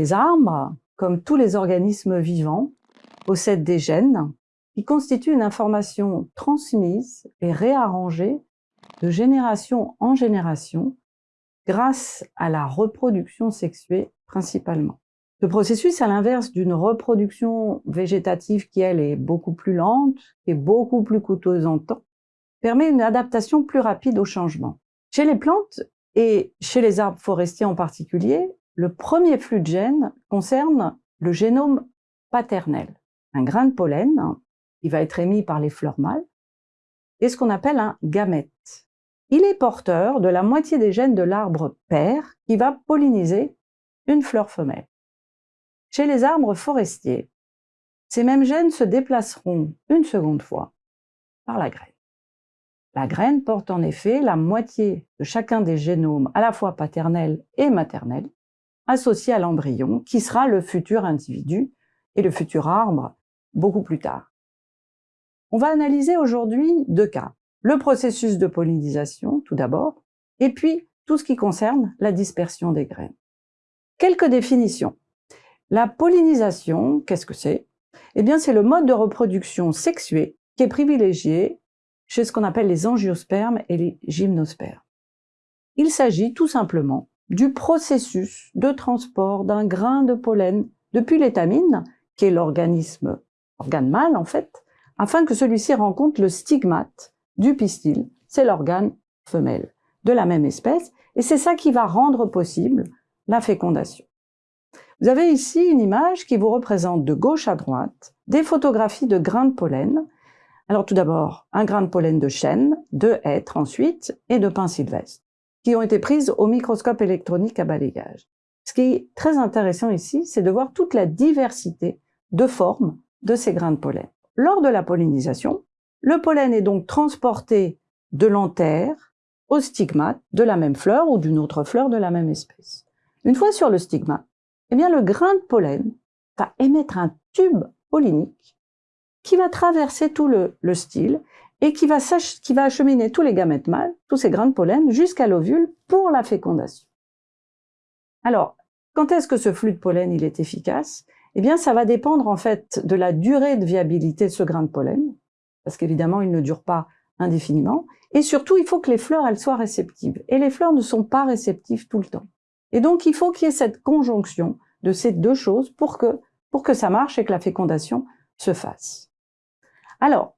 Les arbres, comme tous les organismes vivants, possèdent des gènes qui constituent une information transmise et réarrangée de génération en génération grâce à la reproduction sexuée principalement. Ce processus, à l'inverse d'une reproduction végétative qui, elle, est beaucoup plus lente, et beaucoup plus coûteuse en temps, permet une adaptation plus rapide au changement. Chez les plantes, et chez les arbres forestiers en particulier, le premier flux de gènes concerne le génome paternel, un grain de pollen qui va être émis par les fleurs mâles, et ce qu'on appelle un gamète. Il est porteur de la moitié des gènes de l'arbre père qui va polliniser une fleur femelle. Chez les arbres forestiers, ces mêmes gènes se déplaceront une seconde fois par la graine. La graine porte en effet la moitié de chacun des génomes à la fois paternel et maternel, associés à l'embryon, qui sera le futur individu et le futur arbre beaucoup plus tard. On va analyser aujourd'hui deux cas. Le processus de pollinisation, tout d'abord, et puis tout ce qui concerne la dispersion des graines. Quelques définitions. La pollinisation, qu'est-ce que c'est? Eh bien, c'est le mode de reproduction sexuée qui est privilégié chez ce qu'on appelle les angiospermes et les gymnospermes. Il s'agit tout simplement du processus de transport d'un grain de pollen depuis l'étamine, qui est l'organisme, organe mâle en fait, afin que celui-ci rencontre le stigmate du pistil, c'est l'organe femelle, de la même espèce, et c'est ça qui va rendre possible la fécondation. Vous avez ici une image qui vous représente de gauche à droite des photographies de grains de pollen. Alors tout d'abord, un grain de pollen de chêne, de hêtre ensuite, et de pin sylvestre, qui ont été prises au microscope électronique à balayage. Ce qui est très intéressant ici, c'est de voir toute la diversité de formes de ces grains de pollen. Lors de la pollinisation, le pollen est donc transporté de l'antère au stigmate de la même fleur ou d'une autre fleur de la même espèce. Une fois sur le stigmate, eh bien le grain de pollen va émettre un tube pollinique qui va traverser tout le, style et qui va, acheminer tous les gamètes mâles, tous ces grains de pollen, jusqu'à l'ovule pour la fécondation. Alors, quand est-ce que ce flux de pollen est efficace? Eh bien, ça va dépendre en fait de la durée de viabilité de ce grain de pollen, parce qu'évidemment, il ne dure pas indéfiniment, et surtout, il faut que les fleurs elles soient réceptives. Et les fleurs ne sont pas réceptives tout le temps. Et donc, il faut qu'il y ait cette conjonction de ces deux choses pour que, pour que ça marche et que la fécondation se fasse. Alors,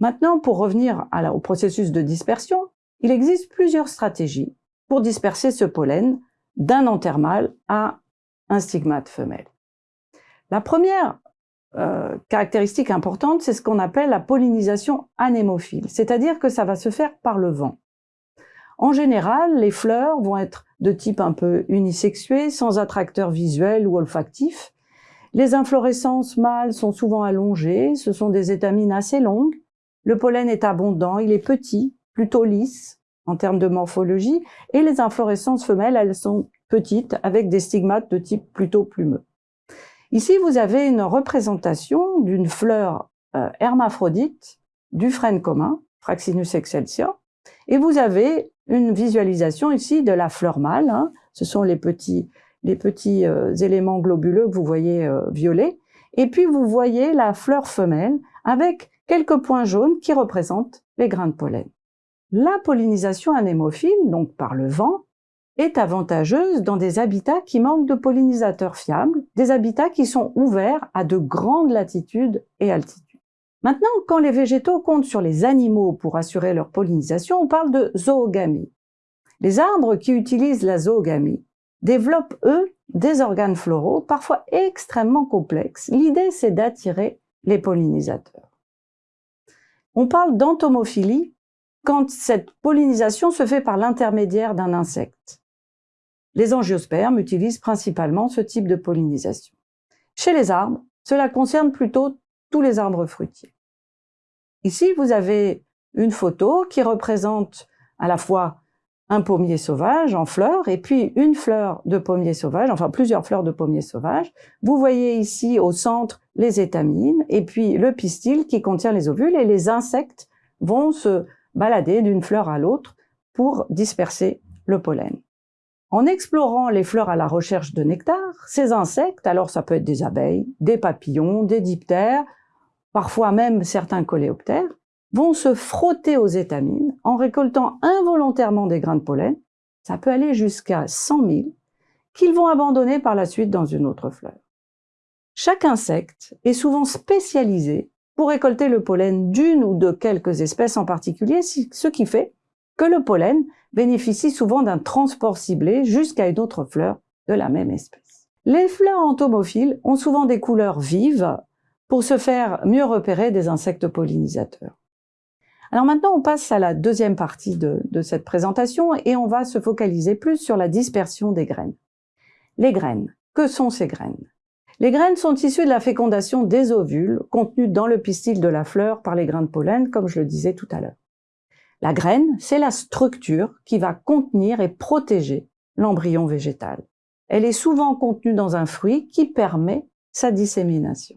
maintenant, pour revenir au processus de dispersion, il existe plusieurs stratégies pour disperser ce pollen d'un anther mâle à un stigmate femelle. La première euh, caractéristique importante, c'est ce qu'on appelle la pollinisation anémophile, c'est-à-dire que ça va se faire par le vent. En général, les fleurs vont être de type un peu unisexué, sans attracteur visuel ou olfactif, les inflorescences mâles sont souvent allongées, ce sont des étamines assez longues. Le pollen est abondant, il est petit, plutôt lisse en termes de morphologie, et les inflorescences femelles, elles sont petites avec des stigmates de type plutôt plumeux. Ici, vous avez une représentation d'une fleur euh, hermaphrodite du frêne commun, Fraxinus excelsior, et vous avez une visualisation ici de la fleur mâle. Hein. Ce sont les petits euh, éléments globuleux que vous voyez euh, violets. Et puis vous voyez la fleur femelle avec quelques points jaunes qui représentent les grains de pollen. La pollinisation anémophile, donc par le vent, est avantageuse dans des habitats qui manquent de pollinisateurs fiables, des habitats qui sont ouverts à de grandes latitudes et altitudes. Maintenant, quand les végétaux comptent sur les animaux pour assurer leur pollinisation, on parle de zoogamie. Les arbres qui utilisent la zoogamie développent, eux, des organes floraux, parfois extrêmement complexes. L'idée, c'est d'attirer les pollinisateurs. On parle d'entomophilie quand cette pollinisation se fait par l'intermédiaire d'un insecte. Les angiospermes utilisent principalement ce type de pollinisation. Chez les arbres, cela concerne plutôt tous les arbres fruitiers. Ici, vous avez une photo qui représente à la fois un pommier sauvage en fleurs et puis une fleur de pommier sauvage, enfin plusieurs fleurs de pommier sauvage. Vous voyez ici au centre les étamines et puis le pistil qui contient les ovules et les insectes vont se balader d'une fleur à l'autre pour disperser le pollen. En explorant les fleurs à la recherche de nectar, ces insectes, alors ça peut être des abeilles, des papillons, des diptères, parfois même certains coléoptères, vont se frotter aux étamines en récoltant involontairement des grains de pollen, ça peut aller jusqu'à 100 000, qu'ils vont abandonner par la suite dans une autre fleur. Chaque insecte est souvent spécialisé pour récolter le pollen d'une ou de quelques espèces en particulier, ce qui fait que le pollen bénéficie souvent d'un transport ciblé jusqu'à une autre fleur de la même espèce. Les fleurs entomophiles ont souvent des couleurs vives pour se faire mieux repérer des insectes pollinisateurs. Alors maintenant, on passe à la deuxième partie de, cette présentation et on va se focaliser plus sur la dispersion des graines. Les graines. Que sont ces graines? Les graines sont issues de la fécondation des ovules contenus dans le pistil de la fleur par les grains de pollen, comme je le disais tout à l'heure. La graine, c'est la structure qui va contenir et protéger l'embryon végétal. Elle est souvent contenue dans un fruit qui permet sa dissémination.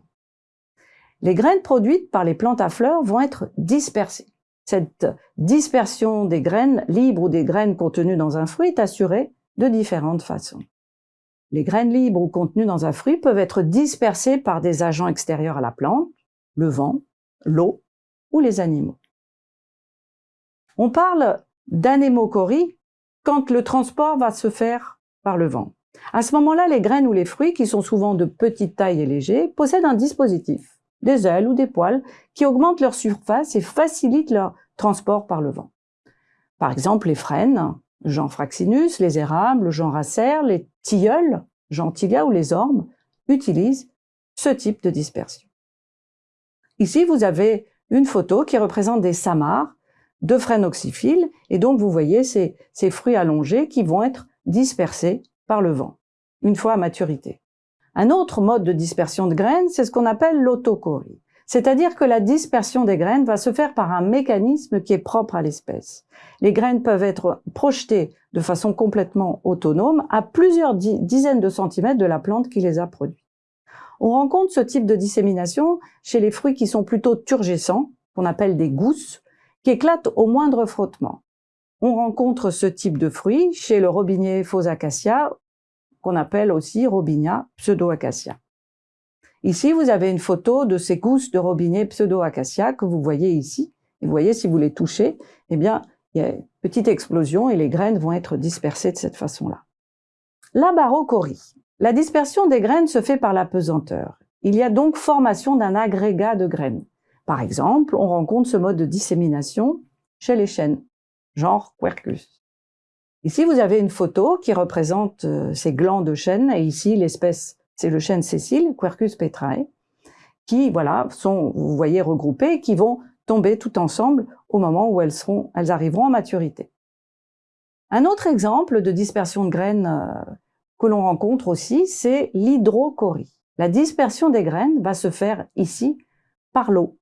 Les graines produites par les plantes à fleurs vont être dispersées. Cette dispersion des graines libres ou des graines contenues dans un fruit est assurée de différentes façons. Les graines libres ou contenues dans un fruit peuvent être dispersées par des agents extérieurs à la plante, le vent, l'eau ou les animaux. On parle d'anémochorie quand le transport va se faire par le vent. À ce moment-là, les graines ou les fruits, qui sont souvent de petite taille et légers, possèdent un dispositif, des ailes ou des poils, qui augmentent leur surface et facilitent leur transport par le vent. Par exemple, les frênes, genre Fraxinus, les érables, genre Acer, les tilleuls, genre Tilia ou les ormes, utilisent ce type de dispersion. Ici, vous avez une photo qui représente des samars de frênes oxyphiles, et donc vous voyez ces, fruits allongés qui vont être dispersés par le vent, une fois à maturité. Un autre mode de dispersion de graines, c'est ce qu'on appelle l'autochorie. C'est-à-dire que la dispersion des graines va se faire par un mécanisme qui est propre à l'espèce. Les graines peuvent être projetées de façon complètement autonome à plusieurs dizaines de centimètres de la plante qui les a produites. On rencontre ce type de dissémination chez les fruits qui sont plutôt turgescents, qu'on appelle des gousses, qui éclatent au moindre frottement. On rencontre ce type de fruits chez le robinier faux acacia, qu'on appelle aussi robinia pseudo-acacia. Ici, vous avez une photo de ces gousses de robinet pseudo-acacia que vous voyez ici. Et vous voyez, si vous les touchez, eh bien, il y a une petite explosion et les graines vont être dispersées de cette façon-là. La barochorie. La dispersion des graines se fait par la pesanteur. Il y a donc formation d'un agrégat de graines. Par exemple, on rencontre ce mode de dissémination chez les chênes, genre Quercus. Ici, vous avez une photo qui représente euh, ces glands de chêne, et ici l'espèce c'est le chêne Cécile, Quercus petrae, qui, voilà, sont, vous voyez, qui vont tomber tout ensemble au moment où elles arriveront à maturité. Un autre exemple de dispersion de graines euh, que l'on rencontre aussi, c'est l'hydrochorie. La dispersion des graines va se faire ici par l'eau.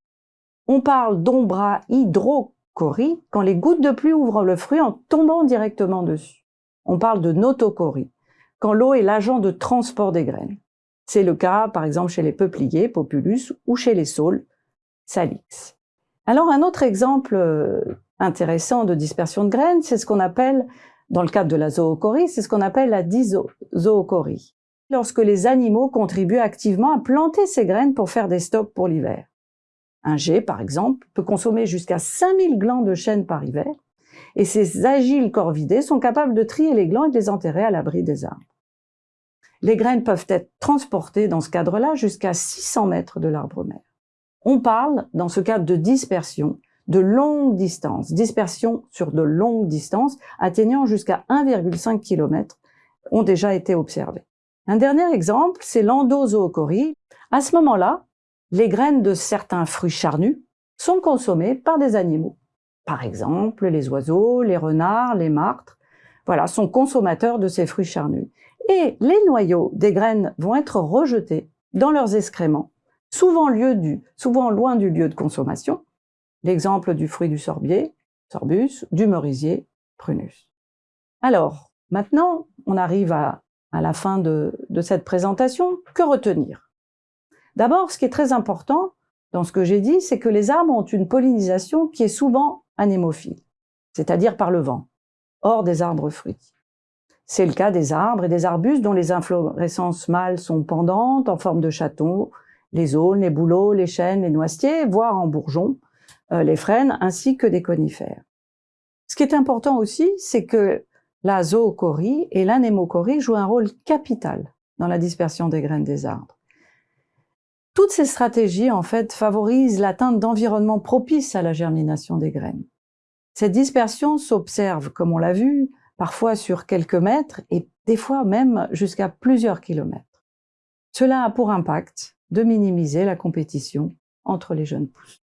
On parle d'ombra hydrochorie quand les gouttes de pluie ouvrent le fruit en tombant directement dessus. On parle de notochorie quand l'eau est l'agent de transport des graines. C'est le cas, par exemple, chez les peupliers, Populus, ou chez les saules, Salix. Alors, un autre exemple euh, intéressant de dispersion de graines, c'est ce qu'on appelle, dans le cadre de la zoochorie, c'est ce qu'on appelle la dizoochorie. Lorsque les animaux contribuent activement à planter ces graines pour faire des stocks pour l'hiver. Un jet, par exemple, peut consommer jusqu'à 5000 glands de chêne par hiver, et ces agiles corvidés sont capables de trier les glands et de les enterrer à l'abri des arbres. Les graines peuvent être transportées dans ce cadre-là jusqu'à 600 mètres de l'arbre mère. On parle, dans ce cadre de dispersion, de longue distance, dispersion sur de longues distances, atteignant jusqu'à 1,5 km, ont déjà été observées. Un dernier exemple, c'est l'endozoochorie. À ce moment-là, les graines de certains fruits charnus sont consommées par des animaux. Par exemple, les oiseaux, les renards, les martres, voilà, sont consommateurs de ces fruits charnus et les noyaux des graines vont être rejetés dans leurs excréments, souvent, loin du lieu de consommation. L'exemple du fruit du sorbier, sorbus, du merisier, prunus. Alors, maintenant, on arrive à, la fin de, de cette présentation. Que retenir? D'abord, ce qui est très important dans ce que j'ai dit, c'est que les arbres ont une pollinisation qui est souvent anémophile, c'est-à-dire par le vent, hors des arbres fruitiers. C'est le cas des arbres et des arbustes dont les inflorescences mâles sont pendantes en forme de château, les aulnes, les bouleaux, les chênes, les noisetiers, voire en bourgeons, euh, les frênes, ainsi que des conifères. Ce qui est important aussi, c'est que la zoochorie et l'anémochorie jouent un rôle capital dans la dispersion des graines des arbres. Toutes ces stratégies, en fait, favorisent l'atteinte d'environnements propices à la germination des graines. Cette dispersion s'observe, comme on l'a vu, parfois sur quelques mètres et des fois même jusqu'à plusieurs kilomètres. Cela a pour impact de minimiser la compétition entre les jeunes pousses.